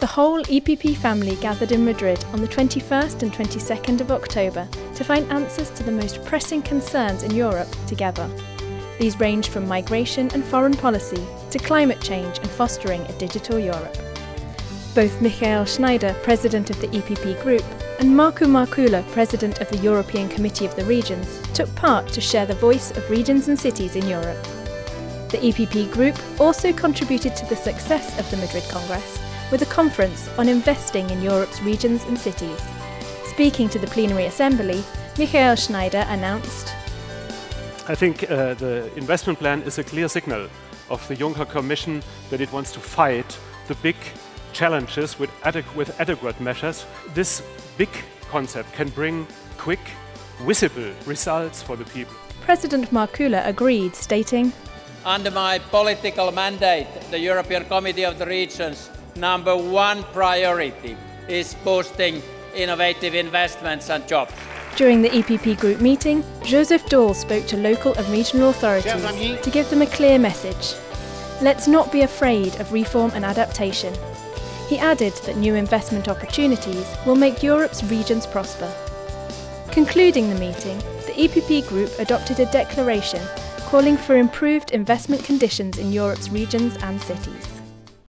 The whole EPP family gathered in Madrid on the 21st and 22nd of October to find answers to the most pressing concerns in Europe together. These range from migration and foreign policy to climate change and fostering a digital Europe. Both Michael Schneider, President of the EPP Group, and Markku Markkula, President of the European Committee of the Regions, took part to share the voice of regions and cities in Europe. The EPP Group also contributed to the success of the Madrid Congress with a conference on investing in Europe's regions and cities. Speaking to the plenary assembly, Michael Schneider announced I think uh, the investment plan is a clear signal of the Juncker Commission that it wants to fight the big challenges with, adequ with adequate measures. This big concept can bring quick, visible results for the people. President Markkula agreed, stating, Under my political mandate, the European Committee of the Regions number one priority is boosting innovative investments and jobs. During the EPP group meeting, Joseph Daul spoke to local and regional authorities to give them a clear message. Let's not be afraid of reform and adaptation. He added that new investment opportunities will make Europe's regions prosper. Concluding the meeting, the EPP group adopted a declaration calling for improved investment conditions in Europe's regions and cities.